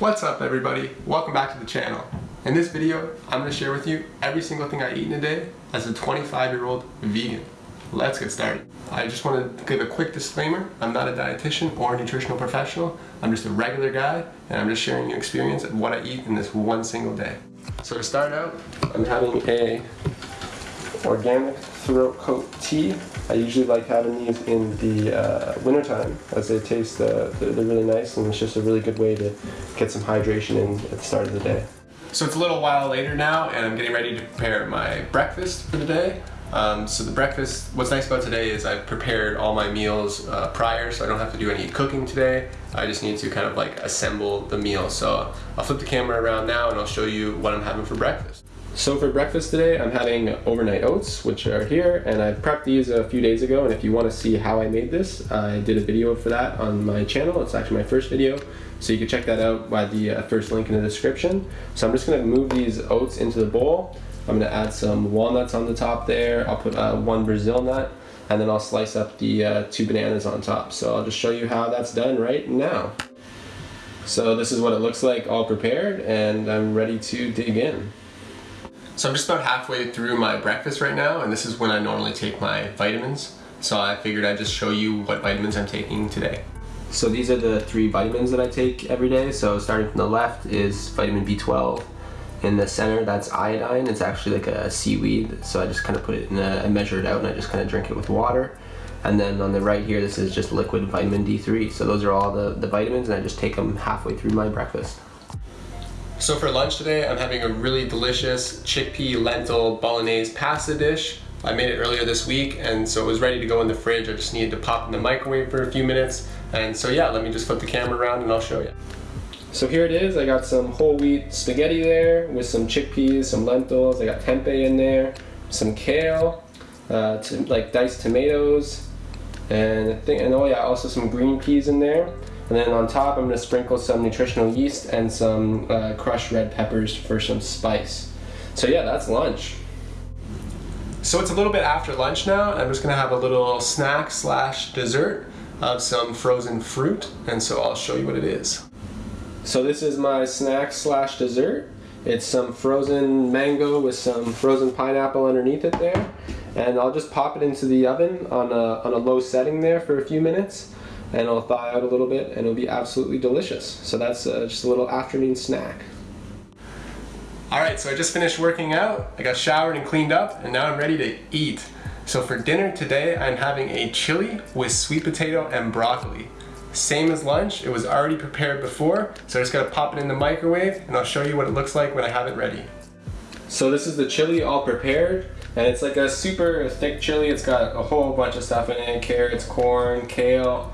What's up everybody? Welcome back to the channel. In this video, I'm going to share with you every single thing I eat in a day as a 25 year old vegan. Let's get started. I just want to give a quick disclaimer. I'm not a dietitian or a nutritional professional. I'm just a regular guy and I'm just sharing an experience of what I eat in this one single day. So to start out, I'm having a organic throat coat tea. I usually like having these in the uh, wintertime as they taste, uh, they're, really nice and it's just a really good way to get some hydration in at the start of the day. So it's a little while later now and I'm getting ready to prepare my breakfast for the day. Um, so the breakfast, what's nice about today is I've prepared all my meals uh, prior so I don't have to do any cooking today. I just need to kind of like assemble the meal. So I'll flip the camera around now and I'll show you what I'm having for breakfast. So for breakfast today, I'm having overnight oats, which are here, and I prepped these a few days ago, and if you want to see how I made this, I did a video for that on my channel. It's actually my first video, so you can check that out by the uh, first link in the description. So I'm just going to move these oats into the bowl. I'm going to add some walnuts on the top there. I'll put uh, one Brazil nut, and then I'll slice up the uh, two bananas on top. So I'll just show you how that's done right now. So this is what it looks like all prepared, and I'm ready to dig in. So I'm just about halfway through my breakfast right now, and this is when I normally take my vitamins. So I figured I'd just show you what vitamins I'm taking today. So these are the three vitamins that I take every day. So starting from the left is vitamin B12. In the center, that's iodine. It's actually like a seaweed. So I just kind of put it in a, I measure it out and I just kind of drink it with water. And then on the right here, this is just liquid vitamin D3. So those are all the, the vitamins and I just take them halfway through my breakfast. So for lunch today, I'm having a really delicious chickpea lentil bolognese pasta dish. I made it earlier this week and so it was ready to go in the fridge. I just needed to pop in the microwave for a few minutes. And so yeah, let me just flip the camera around and I'll show you. So here it is. I got some whole wheat spaghetti there with some chickpeas, some lentils. I got tempeh in there, some kale, uh, like diced tomatoes, and I think, and oh yeah, also some green peas in there. And then on top, I'm gonna sprinkle some nutritional yeast and some uh, crushed red peppers for some spice. So yeah, that's lunch. So it's a little bit after lunch now. I'm just gonna have a little snack slash dessert of some frozen fruit. And so I'll show you what it is. So this is my snack slash dessert. It's some frozen mango with some frozen pineapple underneath it there. And I'll just pop it into the oven on a, on a low setting there for a few minutes and it'll thaw out a little bit and it'll be absolutely delicious. So that's uh, just a little afternoon snack. Alright, so I just finished working out, I got showered and cleaned up, and now I'm ready to eat. So for dinner today, I'm having a chili with sweet potato and broccoli. Same as lunch, it was already prepared before, so I just gotta pop it in the microwave, and I'll show you what it looks like when I have it ready. So this is the chili all prepared, and it's like a super thick chili. It's got a whole bunch of stuff in it, carrots, corn, kale,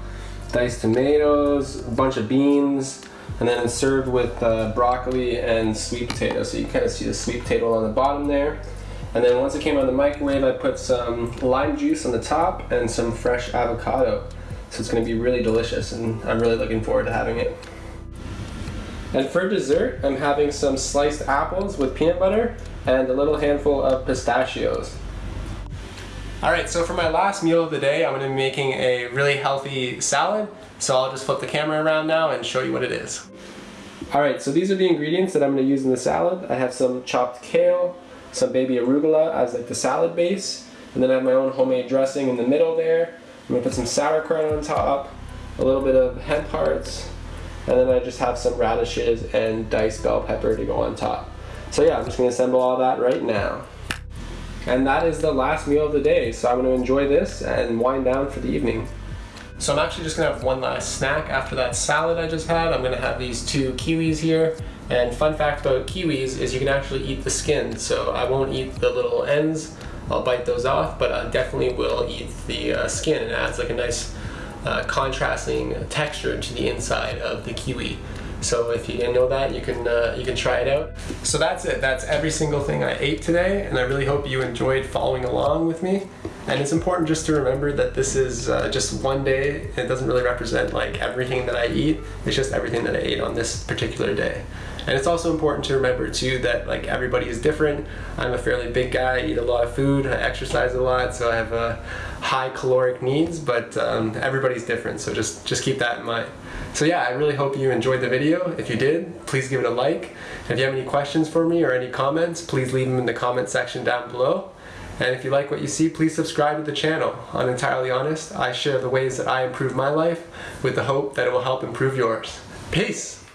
diced tomatoes, a bunch of beans, and then it's served with uh, broccoli and sweet potato. So you kind of see the sweet potato on the bottom there. And then once it came out of the microwave, I put some lime juice on the top and some fresh avocado. So it's gonna be really delicious and I'm really looking forward to having it. And for dessert, I'm having some sliced apples with peanut butter and a little handful of pistachios. Alright, so for my last meal of the day, I'm going to be making a really healthy salad. So I'll just flip the camera around now and show you what it is. Alright, so these are the ingredients that I'm going to use in the salad. I have some chopped kale, some baby arugula as like the salad base, and then I have my own homemade dressing in the middle there. I'm going to put some sauerkraut on top, a little bit of hemp hearts, and then I just have some radishes and diced bell pepper to go on top. So yeah, I'm just going to assemble all that right now. And that is the last meal of the day, so I'm to enjoy this and wind down for the evening. So I'm actually just to have one last snack after that salad I just had. I'm to have these two kiwis here. And fun fact about kiwis is you can actually eat the skin, so I won't eat the little ends. I'll bite those off, but I definitely will eat the uh, skin. It adds like a nice uh, contrasting texture to the inside of the kiwi. So if you didn't know that, you can uh, you can try it out. So that's it. That's every single thing I ate today, and I really hope you enjoyed following along with me. And it's important just to remember that this is uh, just one day. It doesn't really represent like everything that I eat. It's just everything that I ate on this particular day. And it's also important to remember too that like everybody is different. I'm a fairly big guy, I eat a lot of food, I exercise a lot, so I have a high caloric needs, but um, everybody's different. So just, just keep that in mind. So yeah, I really hope you enjoyed the video. If you did, please give it a like. If you have any questions for me or any comments, please leave them in the comment section down below. And if you like what you see, please subscribe to the channel. On Entirely Honest, I share the ways that I improve my life with the hope that it will help improve yours. Peace!